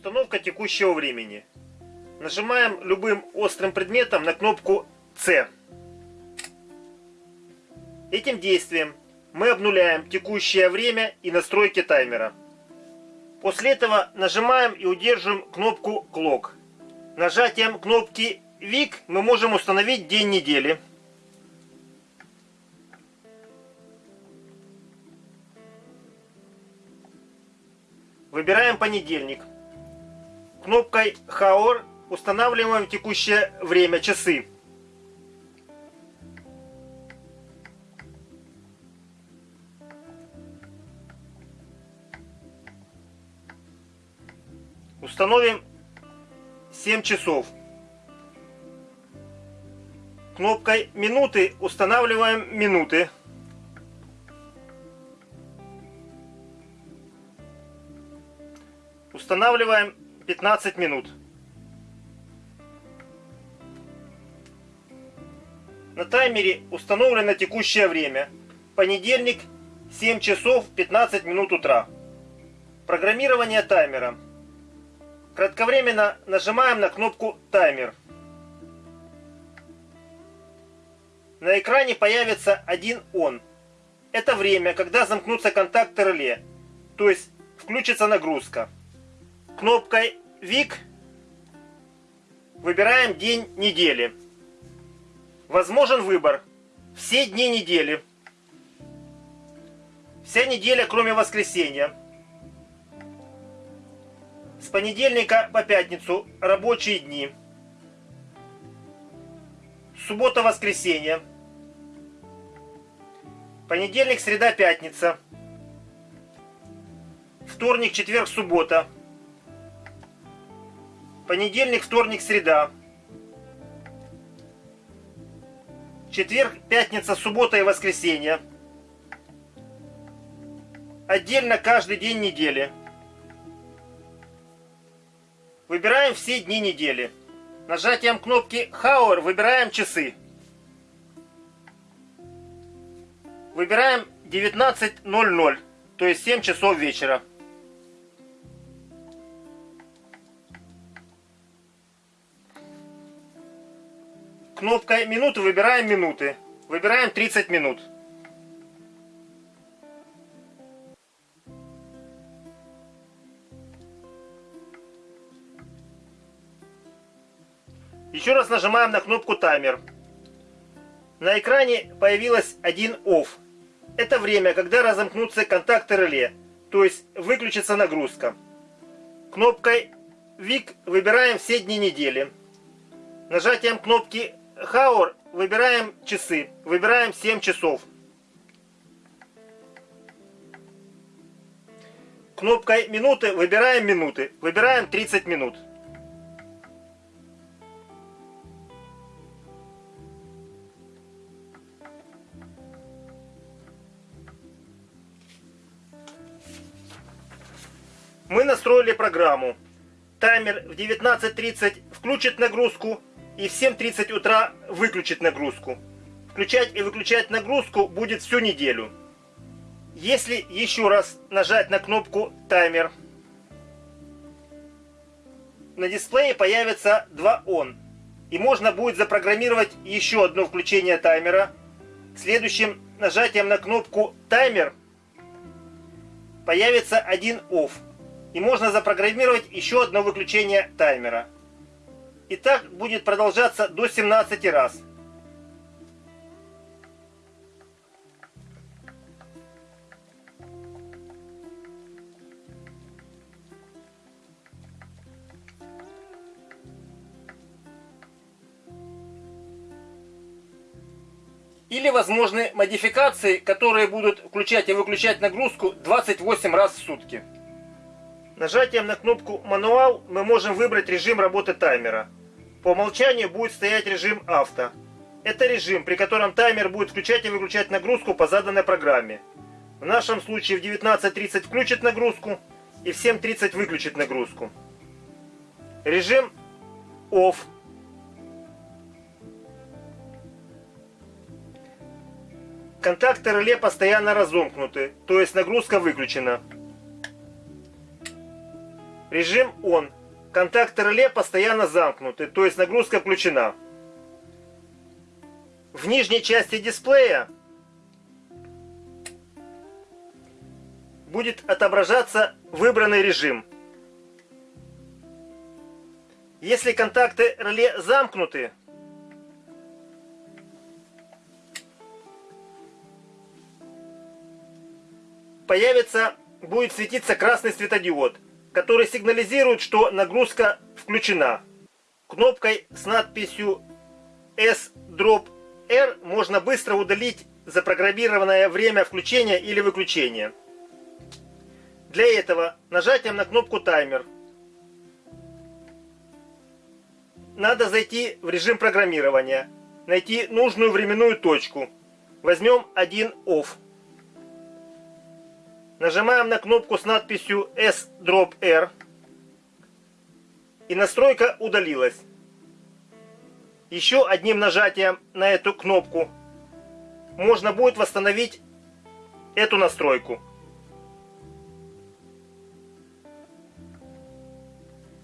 Установка текущего времени. Нажимаем любым острым предметом на кнопку C. Этим действием мы обнуляем текущее время и настройки таймера. После этого нажимаем и удерживаем кнопку Clock. Нажатием кнопки VIC мы можем установить день недели. Выбираем понедельник. Кнопкой Hour устанавливаем текущее время, часы. Установим 7 часов. Кнопкой минуты устанавливаем минуты. Устанавливаем 15 минут. На таймере установлено текущее время. Понедельник, 7 часов 15 минут утра. Программирование таймера. Кратковременно нажимаем на кнопку «Таймер». На экране появится один «Он». Это время, когда замкнутся контакты реле, то есть включится нагрузка. Кнопкой «Вик» выбираем день недели. Возможен выбор все дни недели. Вся неделя, кроме воскресенья. С понедельника по пятницу рабочие дни. Суббота-воскресенье. Понедельник, среда, пятница. Вторник, четверг, суббота. Понедельник, вторник, среда. Четверг, пятница, суббота и воскресенье. Отдельно каждый день недели. Выбираем все дни недели. Нажатием кнопки Hour выбираем часы. Выбираем 19.00, то есть 7 часов вечера. Кнопкой минуты выбираем минуты. Выбираем 30 минут. Еще раз нажимаем на кнопку таймер. На экране появилось один OFF. Это время, когда разомкнутся контакты реле, то есть выключится нагрузка. Кнопкой VIC выбираем все дни недели. Нажатием кнопки Hour выбираем часы. Выбираем 7 часов. Кнопкой минуты выбираем минуты. Выбираем 30 минут. Мы настроили программу. Таймер в 19.30 включит нагрузку и в 7.30 утра выключит нагрузку. Включать и выключать нагрузку будет всю неделю. Если еще раз нажать на кнопку «Таймер», на дисплее появится два «Он». И можно будет запрограммировать еще одно включение таймера. Следующим нажатием на кнопку «Таймер» появится один «Off» и можно запрограммировать еще одно выключение таймера. И так будет продолжаться до 17 раз. Или возможны модификации, которые будут включать и выключать нагрузку 28 раз в сутки. Нажатием на кнопку «Мануал» мы можем выбрать режим работы таймера. По умолчанию будет стоять режим «Авто». Это режим, при котором таймер будет включать и выключать нагрузку по заданной программе. В нашем случае в 19.30 включит нагрузку и в 7.30 выключит нагрузку. Режим OFF. Контакты реле постоянно разомкнуты, то есть нагрузка выключена. Режим ON. Контакты реле постоянно замкнуты, то есть нагрузка включена. В нижней части дисплея будет отображаться выбранный режим. Если контакты реле замкнуты, появится, будет светиться красный светодиод, который сигнализирует, что нагрузка включена. Кнопкой с надписью S-Drop-R можно быстро удалить запрограммированное время включения или выключения. Для этого нажатием на кнопку таймер надо зайти в режим программирования, найти нужную временную точку. Возьмем один OFF. Нажимаем на кнопку с надписью S-Drop-R. И настройка удалилась. Еще одним нажатием на эту кнопку можно будет восстановить эту настройку.